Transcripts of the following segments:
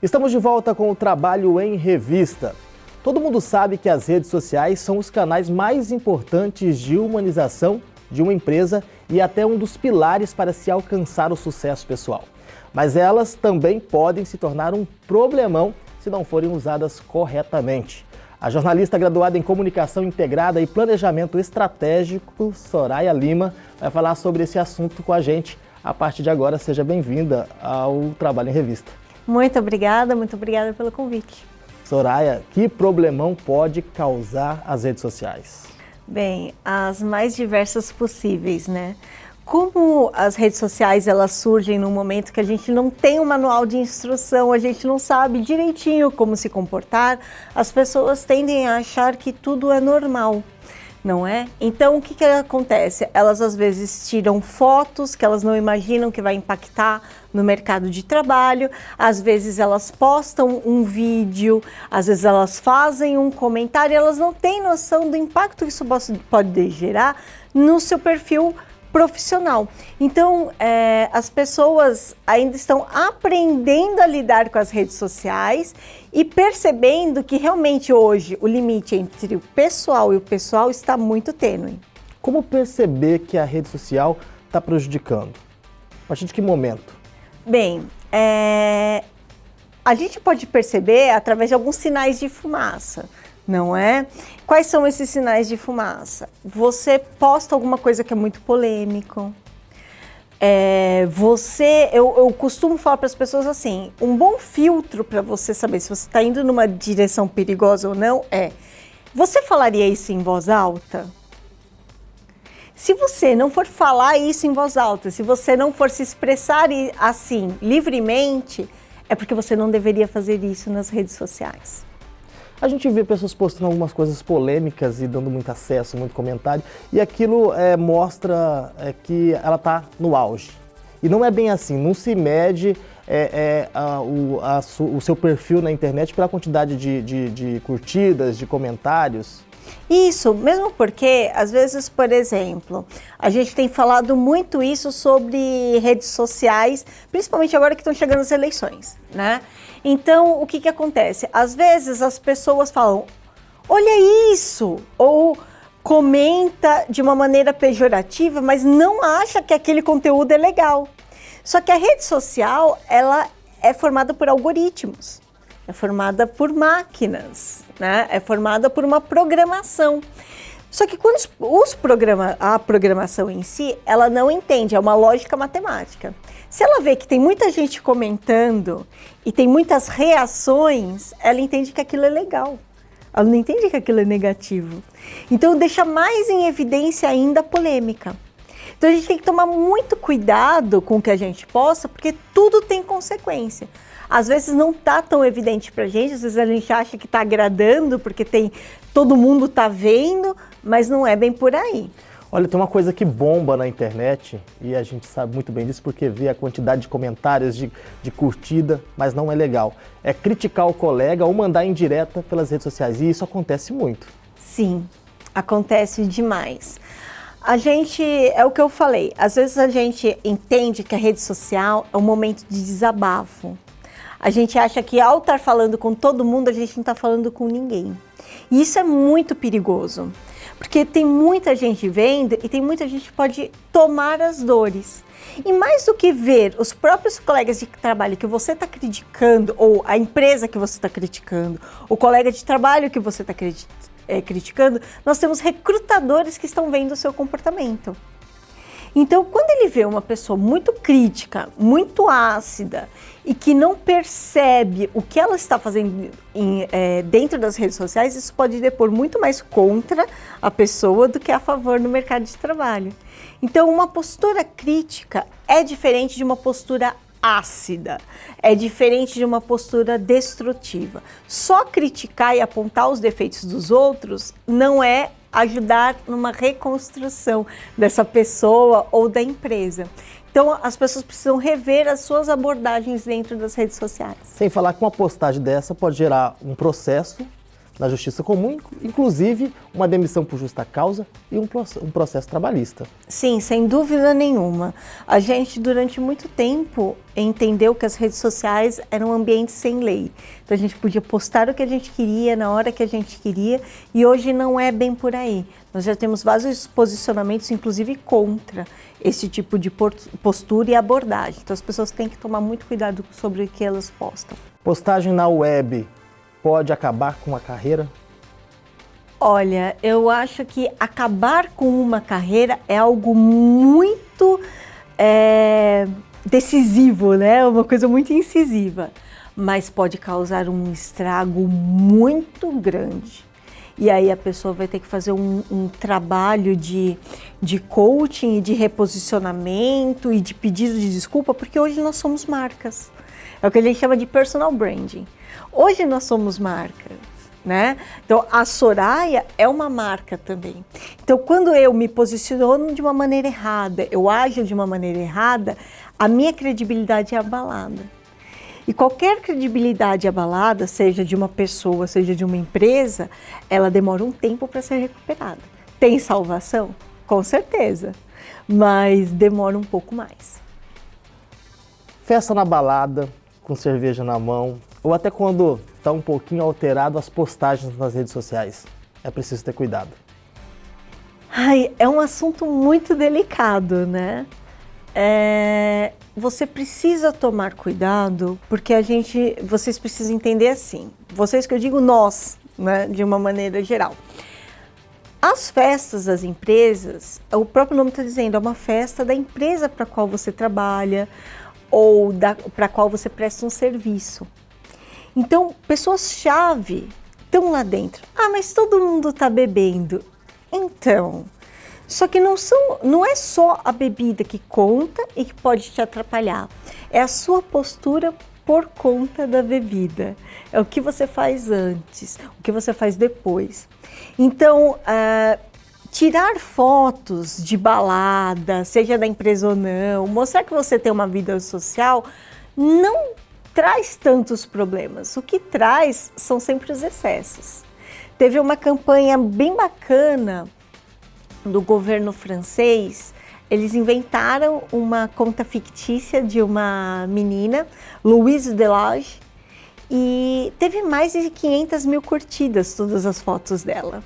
Estamos de volta com o Trabalho em Revista. Todo mundo sabe que as redes sociais são os canais mais importantes de humanização de uma empresa e até um dos pilares para se alcançar o sucesso pessoal. Mas elas também podem se tornar um problemão se não forem usadas corretamente. A jornalista graduada em Comunicação Integrada e Planejamento Estratégico, Soraya Lima, vai falar sobre esse assunto com a gente. A partir de agora, seja bem-vinda ao Trabalho em Revista. Muito obrigada, muito obrigada pelo convite. Soraya, que problemão pode causar as redes sociais? Bem, as mais diversas possíveis, né? Como as redes sociais elas surgem num momento que a gente não tem um manual de instrução, a gente não sabe direitinho como se comportar, as pessoas tendem a achar que tudo é normal, não é? Então o que, que acontece? Elas às vezes tiram fotos que elas não imaginam que vai impactar no mercado de trabalho, às vezes elas postam um vídeo, às vezes elas fazem um comentário, elas não têm noção do impacto que isso pode gerar no seu perfil profissional. Então, é, as pessoas ainda estão aprendendo a lidar com as redes sociais e percebendo que realmente hoje o limite entre o pessoal e o pessoal está muito tênue. Como perceber que a rede social está prejudicando? A partir de que momento? Bem, é, a gente pode perceber através de alguns sinais de fumaça não é? Quais são esses sinais de fumaça? Você posta alguma coisa que é muito polêmico. É, você, eu, eu costumo falar para as pessoas assim, um bom filtro para você saber se você está indo numa direção perigosa ou não é, você falaria isso em voz alta? Se você não for falar isso em voz alta, se você não for se expressar assim livremente, é porque você não deveria fazer isso nas redes sociais. A gente vê pessoas postando algumas coisas polêmicas e dando muito acesso, muito comentário, e aquilo é, mostra é, que ela está no auge. E não é bem assim, não se mede é, é a, o, a, o, seu perfil na internet pela quantidade de, de, de curtidas, de comentários. Isso, mesmo porque, às vezes, por exemplo, a gente tem falado muito isso sobre redes sociais, principalmente agora que estão chegando as eleições, né? Então, o que que acontece? Às vezes as pessoas falam, olha isso, ou comenta de uma maneira pejorativa, mas não acha que aquele conteúdo é legal. Só que a rede social, ela é formada por algoritmos é formada por máquinas, né? é formada por uma programação. Só que quando os programa, a programação em si, ela não entende, é uma lógica matemática. Se ela vê que tem muita gente comentando e tem muitas reações, ela entende que aquilo é legal. Ela não entende que aquilo é negativo. Então deixa mais em evidência ainda a polêmica. Então a gente tem que tomar muito cuidado com o que a gente posta, porque tudo tem consequência às vezes não tá tão evidente para a gente, às vezes a gente acha que está agradando porque tem todo mundo está vendo, mas não é bem por aí. Olha, tem uma coisa que bomba na internet e a gente sabe muito bem disso porque vê a quantidade de comentários, de, de curtida, mas não é legal. É criticar o colega ou mandar indireta pelas redes sociais e isso acontece muito. Sim, acontece demais. A gente, é o que eu falei, às vezes a gente entende que a rede social é um momento de desabafo. A gente acha que ao estar falando com todo mundo, a gente não está falando com ninguém. E isso é muito perigoso, porque tem muita gente vendo e tem muita gente que pode tomar as dores. E mais do que ver os próprios colegas de trabalho que você está criticando, ou a empresa que você está criticando, o colega de trabalho que você está é, criticando, nós temos recrutadores que estão vendo o seu comportamento. Então, quando ele vê uma pessoa muito crítica, muito ácida e que não percebe o que ela está fazendo em, é, dentro das redes sociais, isso pode depor muito mais contra a pessoa do que a favor no mercado de trabalho. Então, uma postura crítica é diferente de uma postura ácida, é diferente de uma postura destrutiva. Só criticar e apontar os defeitos dos outros não é ajudar numa reconstrução dessa pessoa ou da empresa. Então, as pessoas precisam rever as suas abordagens dentro das redes sociais. Sem falar que uma postagem dessa pode gerar um processo na justiça comum, inclusive uma demissão por justa causa e um, processo trabalhista. Sim, sem dúvida nenhuma. A gente, durante muito tempo, entendeu que as redes sociais eram um ambiente sem lei. Então a gente podia postar o que a gente queria, na hora que a gente queria, e hoje não é bem por aí. Nós já temos vários posicionamentos, inclusive contra esse tipo de postura e abordagem. Então as pessoas têm que tomar muito cuidado sobre o que elas postam. Postagem na web pode acabar com uma carreira? Olha, eu acho que acabar com uma carreira é algo muito é, decisivo, né? Uma coisa muito incisiva, mas pode causar um estrago muito grande. E aí a pessoa vai ter que fazer um, um trabalho de, de coaching de reposicionamento e de pedido de desculpa, porque hoje nós somos marcas. É o que gente chama de personal branding. Hoje nós somos marca, né? Então a Soraya é uma marca também. Então quando eu me posiciono de uma maneira errada, eu ajo de uma maneira errada, a minha credibilidade é abalada. E qualquer credibilidade abalada, seja de uma pessoa, seja de uma empresa, ela demora um tempo para ser recuperada. Tem salvação? Com certeza, mas demora um pouco mais. Festa na balada, com cerveja na mão, ou até quando está um pouquinho alterado as postagens nas redes sociais. É preciso ter cuidado. Ai, é um assunto muito delicado, né? É, você precisa tomar cuidado porque a gente, vocês precisam entender assim, vocês que eu digo nós, né, de uma maneira geral. As festas das empresas, o próprio nome está dizendo, é uma festa da empresa para qual você trabalha ou para qual você presta um serviço. Então, pessoas-chave estão lá dentro. Ah, mas todo mundo está bebendo. Então, só que não, são, não é só a bebida que conta e que pode te atrapalhar. É a sua postura por conta da bebida. É o que você faz antes, o que você faz depois. Então, uh, tirar fotos de balada, seja da empresa ou não, mostrar que você tem uma vida social, não traz tantos problemas. O que traz são sempre os excessos. Teve uma campanha bem bacana do governo francês. Eles inventaram uma conta fictícia de uma menina, Louise Delage, e teve mais de 500 mil curtidas todas as fotos dela.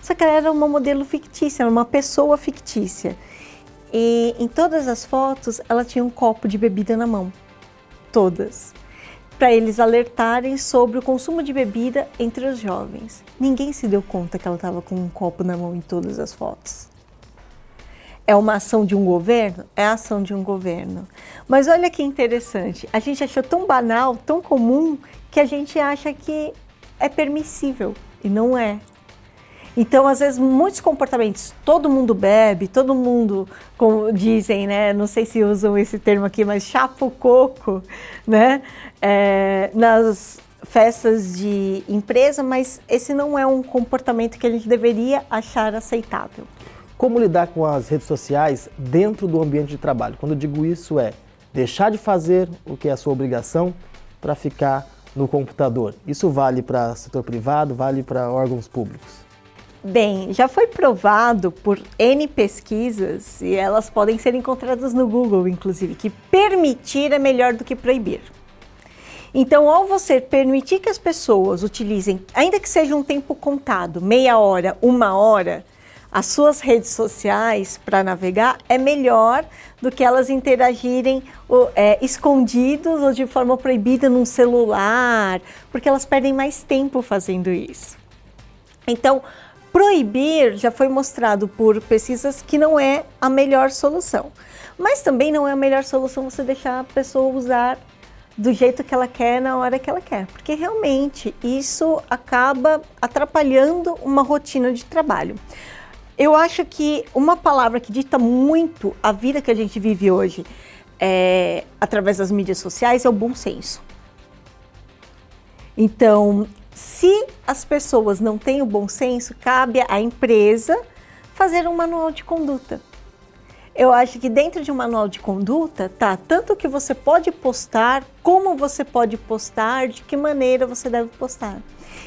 Só que ela era uma modelo fictícia, era uma pessoa fictícia. E em todas as fotos ela tinha um copo de bebida na mão. Todas para eles alertarem sobre o consumo de bebida entre os jovens. Ninguém se deu conta que ela estava com um copo na mão em todas as fotos. É uma ação de um governo? É a ação de um governo. Mas olha que interessante, a gente achou tão banal, tão comum, que a gente acha que é permissível e não é. Então, às vezes, muitos comportamentos, todo mundo bebe, todo mundo, como dizem, né? Não sei se usam esse termo aqui, mas chapa o coco, né? É, nas festas de empresa, mas esse não é um comportamento que a gente deveria achar aceitável. Como lidar com as redes sociais dentro do ambiente de trabalho? Quando eu digo isso é deixar de fazer o que é a sua obrigação para ficar no computador. Isso vale para setor privado, vale para órgãos públicos. Bem, já foi provado por N pesquisas, e elas podem ser encontradas no Google, inclusive, que permitir é melhor do que proibir. Então, ao você permitir que as pessoas utilizem, ainda que seja um tempo contado, meia hora, uma hora, as suas redes sociais para navegar, é melhor do que elas interagirem é, escondidos ou de forma proibida num celular, porque elas perdem mais tempo fazendo isso. Então, Proibir já foi mostrado por pesquisas que não é a melhor solução. Mas também não é a melhor solução você deixar a pessoa usar do jeito que ela quer, na hora que ela quer. Porque realmente isso acaba atrapalhando uma rotina de trabalho. Eu acho que uma palavra que dita muito a vida que a gente vive hoje é, através das mídias sociais é o bom senso. Então, se as pessoas não têm o bom senso, cabe à empresa fazer um manual de conduta. Eu acho que dentro de um manual de conduta tá tanto o que você pode postar, como você pode postar, de que maneira você deve postar.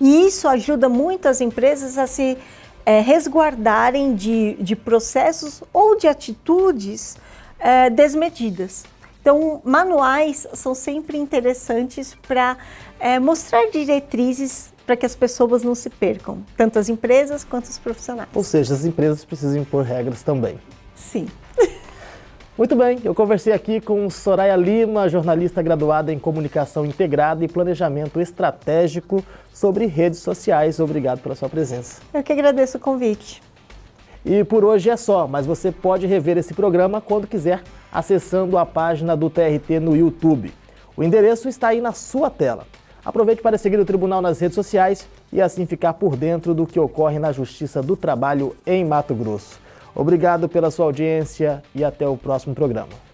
E isso ajuda muito as empresas a se é, resguardarem de, de processos ou de atitudes é, desmedidas. Então, manuais são sempre interessantes para é, mostrar diretrizes para que as pessoas não se percam, tanto as empresas quanto os profissionais. Ou seja, as empresas precisam impor regras também. Sim. Muito bem, eu conversei aqui com Soraya Lima, jornalista graduada em Comunicação Integrada e Planejamento Estratégico sobre redes sociais. Obrigado pela sua presença. Eu que agradeço o convite. E por hoje é só, mas você pode rever esse programa quando quiser, acessando a página do TRT no YouTube. O endereço está aí na sua tela. Aproveite para seguir o Tribunal nas redes sociais e assim ficar por dentro do que ocorre na Justiça do Trabalho em Mato Grosso. Obrigado pela sua audiência e até o próximo programa.